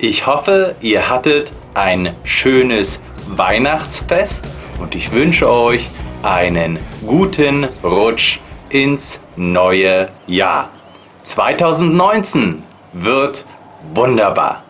Ich hoffe, ihr hattet ein schönes Weihnachtsfest und ich wünsche euch einen guten Rutsch ins neue Jahr. 2019 wird wunderbar.